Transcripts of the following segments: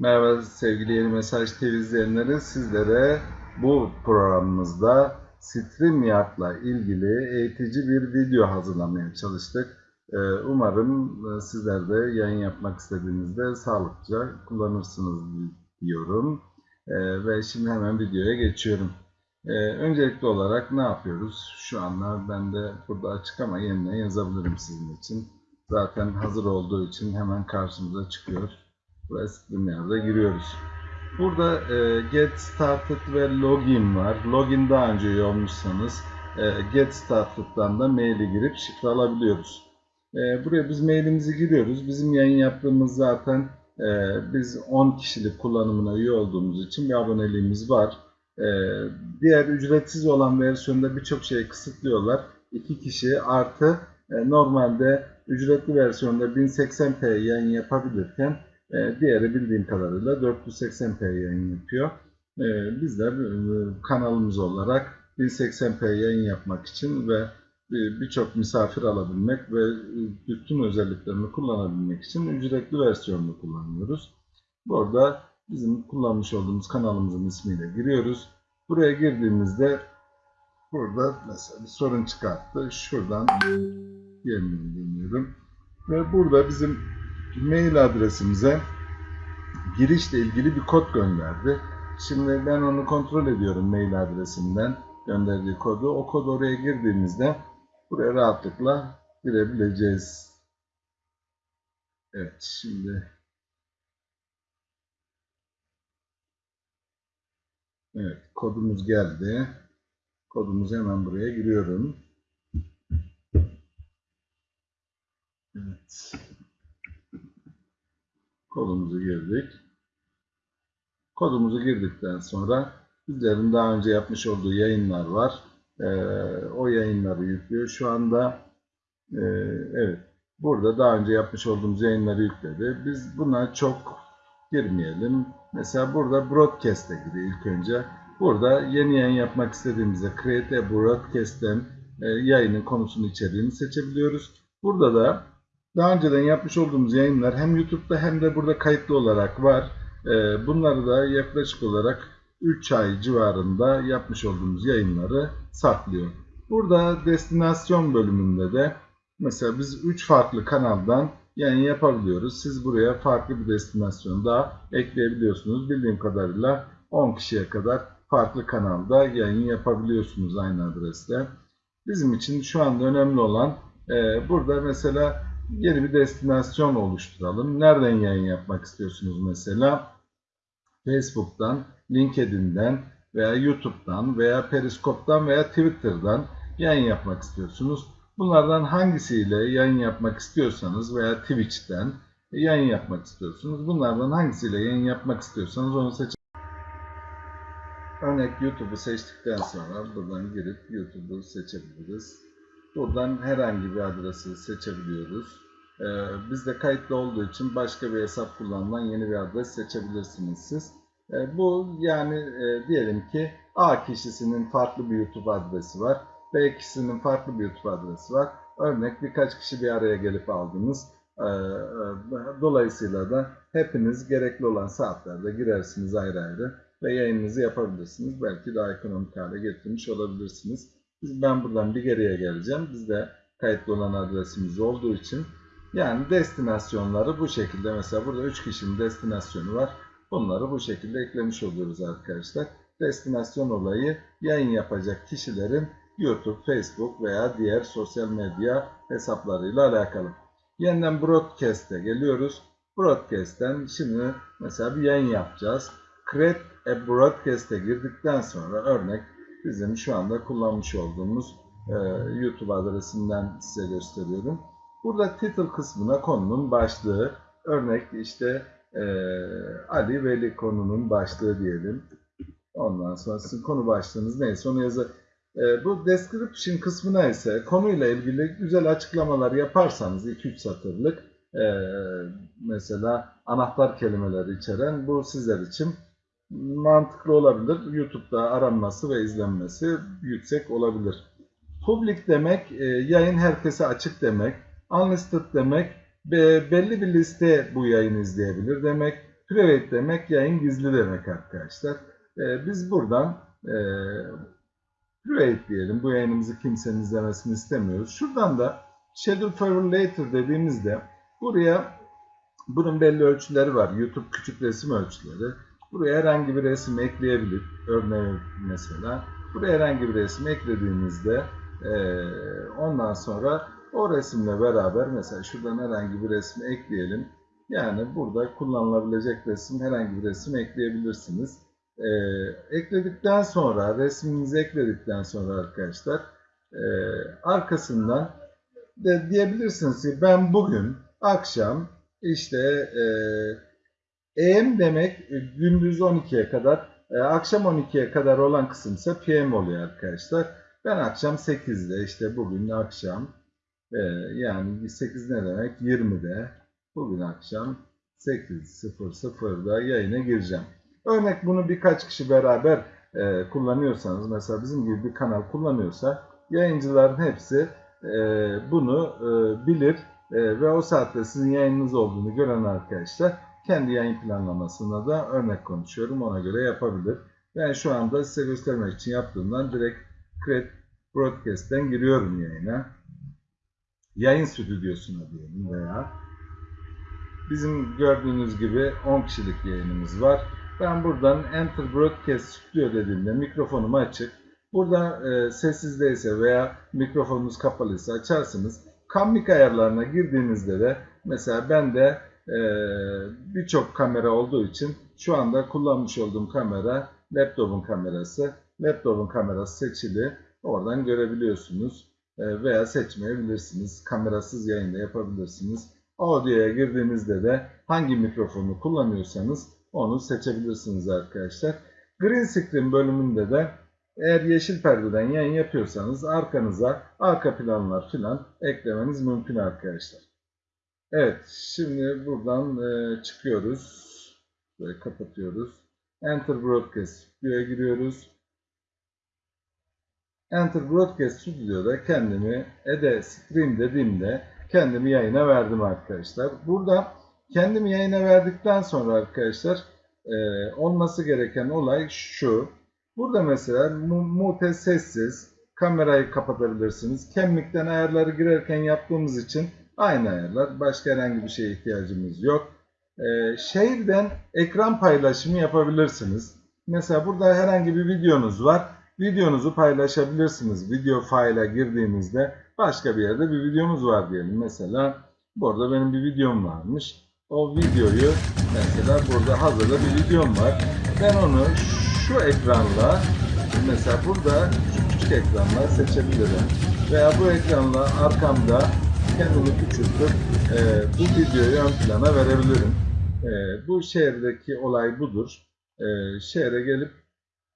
Merhaba sevgili Yeni Mesaj TV izleyenleri. Sizlere bu programımızda StreamYard'la ilgili eğitici bir video hazırlamaya çalıştık. Ee, Umarım e, sizler de yayın yapmak istediğinizde sağlıkça kullanırsınız diyorum. Ee, Ve şimdi hemen videoya geçiyorum. Ee, Öncelikli olarak ne yapıyoruz? Şu anda ben de burada açık ama yeniden yazabilirim sizin için. Zaten hazır olduğu için hemen karşımıza çıkıyor ve StreamYard'a giriyoruz. Burada e, Get Started ve Login var. Login daha önce üye olmuşsanız e, Get Started'dan da maili girip şifre alabiliyoruz. E, buraya biz mailimizi giriyoruz. Bizim yayın yaptığımız zaten e, biz 10 kişilik kullanımına üye olduğumuz için bir aboneliğimiz var. E, diğer ücretsiz olan versiyonda birçok şeyi kısıtlıyorlar. 2 kişi artı e, normalde ücretli versiyonda 1080p yayın yapabilirken e, diğeri bildiğim kadarıyla 480p yayın yapıyor. E, bizler e, kanalımız olarak 1080p yayın yapmak için ve e, birçok misafir alabilmek ve e, bütün özelliklerini kullanabilmek için ücretli versiyonunu kullanıyoruz. Burada bizim kullanmış olduğumuz kanalımızın ismiyle giriyoruz. Buraya girdiğimizde burada mesela bir sorun çıkarttı. Şuradan yeniden dönüyorum. Ve burada bizim mail adresimize girişle ilgili bir kod gönderdi. Şimdi ben onu kontrol ediyorum mail adresinden gönderdiği kodu. O kod oraya girdiğimizde buraya rahatlıkla girebileceğiz. Evet şimdi Evet kodumuz geldi. Kodumuzu hemen buraya giriyorum. Evet. Kodumuzu girdik. Kodumuzu girdikten sonra bizlerin daha önce yapmış olduğu yayınlar var. Ee, o yayınları yüklüyor. Şu anda e, evet burada daha önce yapmış olduğumuz yayınları yükledi. Biz buna çok girmeyelim. Mesela burada broadcast'e giriyor ilk önce. Burada yeni yayın yapmak istediğimizde Create a Broadcast'ten e, yayının konusunu içeriğini seçebiliyoruz. Burada da daha önceden yapmış olduğumuz yayınlar hem YouTube'da hem de burada kayıtlı olarak var. Ee, Bunları da yaklaşık olarak 3 ay civarında yapmış olduğumuz yayınları saklıyor. Burada destinasyon bölümünde de mesela biz 3 farklı kanaldan yayın yapabiliyoruz. Siz buraya farklı bir destinasyon daha ekleyebiliyorsunuz. Bildiğim kadarıyla 10 kişiye kadar farklı kanalda yayın yapabiliyorsunuz aynı adreste. Bizim için şu anda önemli olan e, burada mesela yeni bir destinasyon oluşturalım. Nereden yayın yapmak istiyorsunuz mesela? Facebook'tan, LinkedIn'den veya YouTube'dan veya Periskop'tan veya Twitter'dan yayın yapmak istiyorsunuz. Bunlardan hangisiyle yayın yapmak istiyorsanız veya Twitch'ten yayın yapmak istiyorsunuz. Bunlardan hangisiyle yayın yapmak istiyorsanız onu seçin. Örnek YouTube'u seçtikten sonra buradan girip YouTube'u seçebiliriz. Buradan herhangi bir adresi seçebiliyoruz. Ee, bizde kayıtlı olduğu için başka bir hesap kullanılan yeni bir adres seçebilirsiniz siz. Ee, bu yani e, diyelim ki A kişisinin farklı bir YouTube adresi var. B kişisinin farklı bir YouTube adresi var. Örnek birkaç kişi bir araya gelip aldınız. Ee, e, dolayısıyla da hepiniz gerekli olan saatlerde girersiniz ayrı ayrı ve yayınınızı yapabilirsiniz. Belki daha ekonomik hale getirmiş olabilirsiniz. Biz, ben buradan bir geriye geleceğim. Bizde kayıtlı olan adresimiz olduğu için yani destinasyonları bu şekilde mesela burada 3 kişinin destinasyonu var. Bunları bu şekilde eklemiş oluyoruz arkadaşlar. Destinasyon olayı yayın yapacak kişilerin YouTube, Facebook veya diğer sosyal medya hesaplarıyla alakalı. Yeniden Broadcast'e geliyoruz. Broadcast'ten şimdi mesela bir yayın yapacağız. Create a Broadcast'e girdikten sonra örnek bizim şu anda kullanmış olduğumuz e, YouTube adresinden size gösteriyorum. Burada title kısmına konunun başlığı, örnek işte e, Ali Veli konunun başlığı diyelim. Ondan sonra sizin konu başlığınız neyse onu yazı. E, bu description kısmına ise konuyla ilgili güzel açıklamalar yaparsanız 2-3 satırlık e, mesela anahtar kelimeleri içeren bu sizler için mantıklı olabilir. YouTube'da aranması ve izlenmesi yüksek olabilir. Public demek e, yayın herkese açık demek. Unlisted demek belli bir liste bu yayını izleyebilir demek. Private demek yayın gizli demek arkadaşlar. Ee, biz buradan e, private diyelim. Bu yayınımızı kimsenin izlemesini istemiyoruz. Şuradan da schedule for later dediğimizde buraya bunun belli ölçüleri var. YouTube küçük resim ölçüleri. Buraya herhangi bir resim ekleyebilir. Örneğin mesela. Buraya herhangi bir resim eklediğinizde e, ondan sonra o resimle beraber mesela şuradan herhangi bir resmi ekleyelim. Yani burada kullanılabilecek resim herhangi bir resim ekleyebilirsiniz. E, ekledikten sonra resminizi ekledikten sonra arkadaşlar e, arkasından de diyebilirsiniz ki ben bugün akşam işte e, AM demek e, gündüz 12'ye kadar, e, akşam 12'ye kadar olan kısım ise PM oluyor arkadaşlar. Ben akşam 8'de işte bugün akşam e, yani 8 ne demek 20'de bugün akşam 8.00'da yayına gireceğim. Örnek bunu birkaç kişi beraber kullanıyorsanız mesela bizim gibi bir kanal kullanıyorsa yayıncıların hepsi bunu bilir ve o saatte sizin yayınınız olduğunu gören arkadaşlar kendi yayın planlamasına da örnek konuşuyorum. Ona göre yapabilir. Ben şu anda size göstermek için yaptığımdan direkt Create Broadcast'ten giriyorum yayına. Yayın stüdyosuna diyelim veya bizim gördüğünüz gibi 10 kişilik yayınımız var. Ben buradan Enter Broadcast Studio dediğimde mikrofonum açık. Burada e, sessizdeyse veya mikrofonunuz kapalıysa açarsınız. Kamlik ayarlarına girdiğinizde de mesela ben de birçok kamera olduğu için şu anda kullanmış olduğum kamera laptopun kamerası. Laptopun kamerası seçili. Oradan görebiliyorsunuz. E, veya seçmeyebilirsiniz. Kamerasız yayında yapabilirsiniz. Audio'ya girdiğinizde de hangi mikrofonu kullanıyorsanız onu seçebilirsiniz arkadaşlar. Green Screen bölümünde de eğer yeşil perdeden yayın yapıyorsanız arkanıza arka planlar filan eklemeniz mümkün arkadaşlar. Evet, şimdi buradan e, çıkıyoruz. Böyle kapatıyoruz. Enter Broadcast Studio'ya giriyoruz. Enter Broadcast Studio'da kendimi Ede Stream dediğimde kendimi yayına verdim arkadaşlar. Burada kendimi yayına verdikten sonra arkadaşlar e, olması gereken olay şu. Burada mesela mu mute sessiz kamerayı kapatabilirsiniz. Kemikten ayarları girerken yaptığımız için aynı ayarlar. Başka herhangi bir şeye ihtiyacımız yok. Ee, şehirden ekran paylaşımı yapabilirsiniz. Mesela burada herhangi bir videonuz var. Videonuzu paylaşabilirsiniz. Video file'a girdiğinizde başka bir yerde bir videomuz var diyelim. Mesela burada benim bir videom varmış. O videoyu mesela burada hazırda bir videom var. Ben onu şu ekranla mesela burada şu küçük ekranla seçebilirim. Veya bu ekranla arkamda kendimi küçültüp e, bu videoyu ön plana verebilirim. E, bu şehirdeki olay budur. E, şehre gelip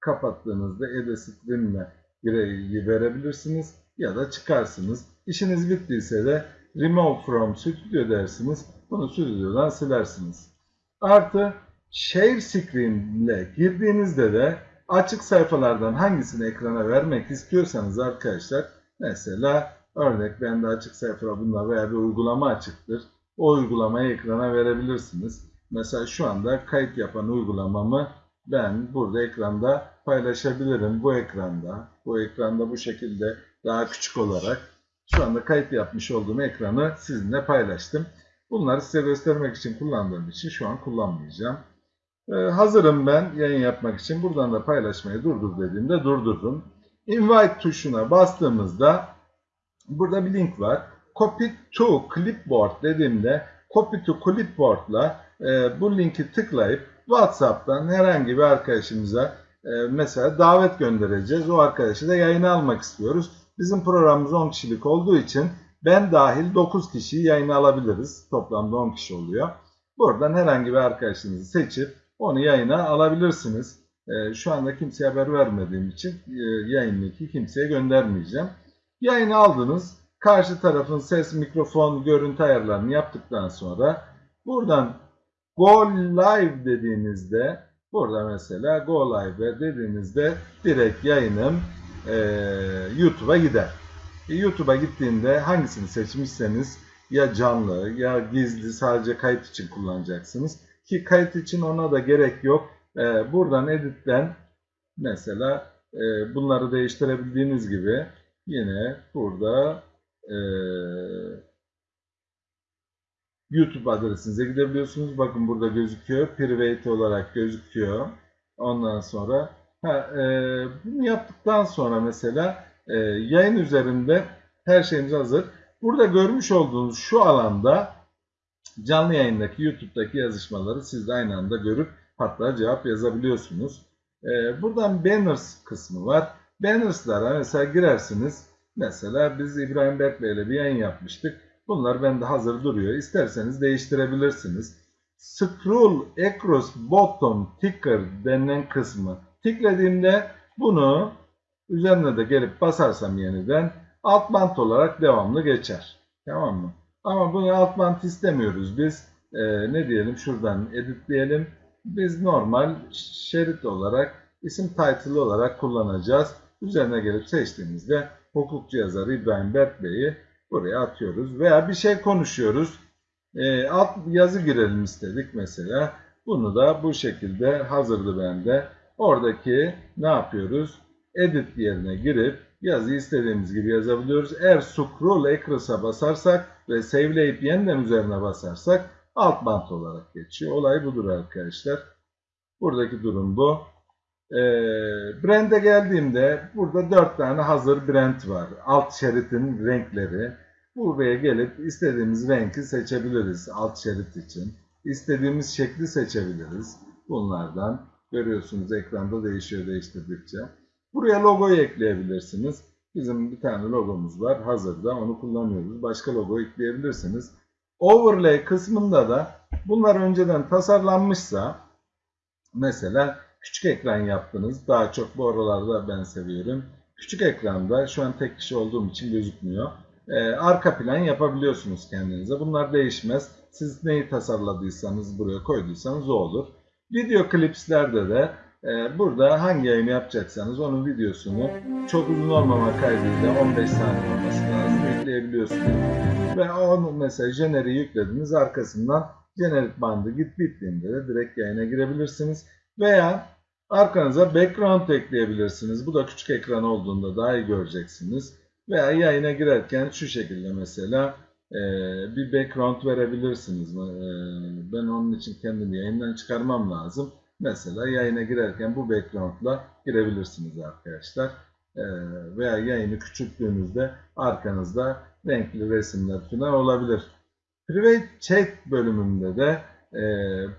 kapattığınızda Ede Stream'le gireyi verebilirsiniz ya da çıkarsınız. İşiniz bittiyse de Remove from Studio dersiniz. Bunu stüdyodan silersiniz. Artı Share Screen ile girdiğinizde de açık sayfalardan hangisini ekrana vermek istiyorsanız arkadaşlar mesela örnek bende açık sayfada bunlar veya bir uygulama açıktır. O uygulamayı ekrana verebilirsiniz. Mesela şu anda kayıt yapan uygulamamı ben burada ekranda paylaşabilirim. Bu ekranda, bu ekranda bu şekilde daha küçük olarak şu anda kayıt yapmış olduğum ekranı sizinle paylaştım. Bunları size göstermek için kullandığım için şu an kullanmayacağım. Ee, hazırım ben yayın yapmak için. Buradan da paylaşmayı durdur dediğimde durdurdum. Invite tuşuna bastığımızda burada bir link var. Copy to Clipboard dediğimde Copy to Clipboard'la e, bu linki tıklayıp WhatsApp'tan herhangi bir arkadaşımıza e, mesela davet göndereceğiz. O arkadaşı da yayına almak istiyoruz. Bizim programımız 10 kişilik olduğu için ben dahil 9 kişiyi yayına alabiliriz. Toplamda 10 kişi oluyor. Buradan herhangi bir arkadaşınızı seçip onu yayına alabilirsiniz. E, şu anda kimseye haber vermediğim için e, yayın linki kimseye göndermeyeceğim. Yayını aldınız. Karşı tarafın ses, mikrofon, görüntü ayarlarını yaptıktan sonra buradan Go Live dediğinizde burada mesela Go Live dediğinizde direkt yayınım e, YouTube'a gider. E, YouTube'a gittiğinde hangisini seçmişseniz ya canlı ya gizli sadece kayıt için kullanacaksınız. Ki kayıt için ona da gerek yok. Ee, buradan editten mesela e, bunları değiştirebildiğiniz gibi yine burada e, YouTube adresinize gidebiliyorsunuz. Bakın burada gözüküyor. Private olarak gözüküyor. Ondan sonra ha, e, bunu yaptıktan sonra mesela e, yayın üzerinde her şeyimiz hazır. Burada görmüş olduğunuz şu alanda canlı yayındaki YouTube'daki yazışmaları siz de aynı anda görüp hatta cevap yazabiliyorsunuz. E, buradan banners kısmı var. Banners'lara mesela girersiniz. Mesela biz İbrahim Berkbey ile bir yayın yapmıştık. Bunlar bende hazır duruyor. İsterseniz değiştirebilirsiniz. Scroll across bottom ticker denilen kısmı tıkladığımda bunu üzerine de gelip basarsam yeniden alt bant olarak devamlı geçer. Tamam mı? Ama bunu alt bant istemiyoruz biz. Ee, ne diyelim şuradan editleyelim. Biz normal şerit olarak isim title olarak kullanacağız. Üzerine gelip seçtiğimizde hukukçu yazarı İbrahim Berk Bey'i buraya atıyoruz. Veya bir şey konuşuyoruz. E, alt yazı girelim istedik mesela. Bunu da bu şekilde hazırdı bende. Oradaki ne yapıyoruz? Edit yerine girip yazıyı istediğimiz gibi yazabiliyoruz. Eğer scroll across'a basarsak ve save'leyip yeniden üzerine basarsak alt bant olarak geçiyor. Olay budur arkadaşlar. Buradaki durum bu. E, brand'e geldiğimde burada 4 tane hazır brand var. Alt şeritin renkleri. Buraya gelip istediğimiz renki seçebiliriz alt şerit için. İstediğimiz şekli seçebiliriz. Bunlardan görüyorsunuz ekranda değişiyor değiştirdikçe. Buraya logoyu ekleyebilirsiniz. Bizim bir tane logomuz var hazırda onu kullanıyoruz. Başka logo ekleyebilirsiniz. Overlay kısmında da bunlar önceden tasarlanmışsa mesela küçük ekran yaptınız. Daha çok bu aralarda ben seviyorum. Küçük ekranda şu an tek kişi olduğum için gözükmüyor. Ee, arka plan yapabiliyorsunuz kendinize. Bunlar değişmez. Siz neyi tasarladıysanız buraya koyduysanız o olur. Video klipslerde de e, burada hangi yayını yapacaksanız onun videosunu çok uzun olmama kaydıyla 15 saniye olması lazım ekleyebiliyorsunuz. Ve onu mesela jeneriği yüklediniz arkasından jenerik bandı git bittiğinde de direkt yayına girebilirsiniz. Veya arkanıza background ekleyebilirsiniz. Bu da küçük ekran olduğunda daha iyi göreceksiniz. Veya yayına girerken şu şekilde mesela e, bir background verebilirsiniz. E, ben onun için kendimi yayından çıkarmam lazım. Mesela yayına girerken bu backgroundla girebilirsiniz arkadaşlar. E, veya yayını küçülttüğünüzde arkanızda renkli resimler falan olabilir. Private chat bölümünde de e,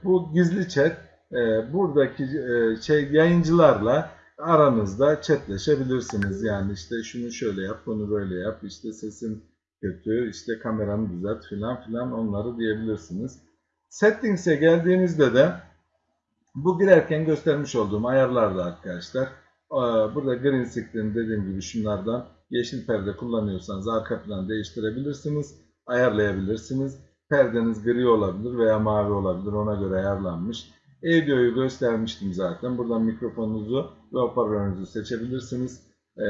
bu gizli chat e, buradaki e, şey yayıncılarla aranızda chatleşebilirsiniz. Yani işte şunu şöyle yap, bunu böyle yap, işte sesin kötü, işte kameranı düzelt filan filan onları diyebilirsiniz. Settings'e geldiğinizde de bu girerken göstermiş olduğum ayarlarda arkadaşlar. Burada green screen dediğim gibi şunlardan yeşil perde kullanıyorsanız arka planı değiştirebilirsiniz, ayarlayabilirsiniz. Perdeniz gri olabilir veya mavi olabilir ona göre ayarlanmış. Audio'yu göstermiştim zaten. Buradan mikrofonunuzu ve hoparlörünüzü seçebilirsiniz. Ee,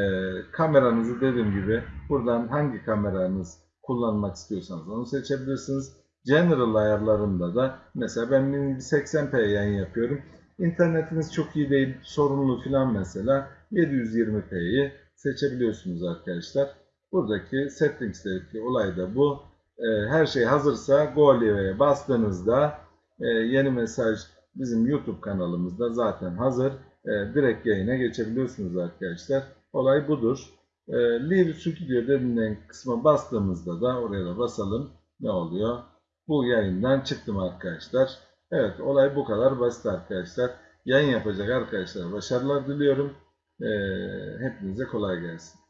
kameranızı dediğim gibi buradan hangi kameranız kullanmak istiyorsanız onu seçebilirsiniz. General ayarlarında da mesela ben 1080p yayın yapıyorum. İnternetiniz çok iyi değil, sorunlu filan mesela 720p'yi seçebiliyorsunuz arkadaşlar. Buradaki settings'teki olay da bu. Ee, her şey hazırsa Go Live'ye bastığınızda e, yeni mesaj bizim YouTube kanalımızda zaten hazır. E, direkt yayına geçebiliyorsunuz arkadaşlar. Olay budur. E, Live Studio denilen kısma bastığımızda da oraya da basalım. Ne oluyor? Bu yayından çıktım arkadaşlar. Evet olay bu kadar basit arkadaşlar. Yayın yapacak arkadaşlara başarılar diliyorum. E, hepinize kolay gelsin.